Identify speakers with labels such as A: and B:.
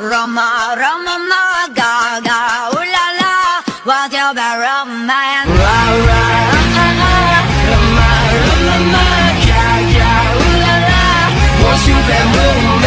A: Roma, Roma, ma, Gaga, Ula la la, what's your bad romance?
B: Ra, ra, Roma, Roma, Gaga ga, ga, la la, what's your bad romance?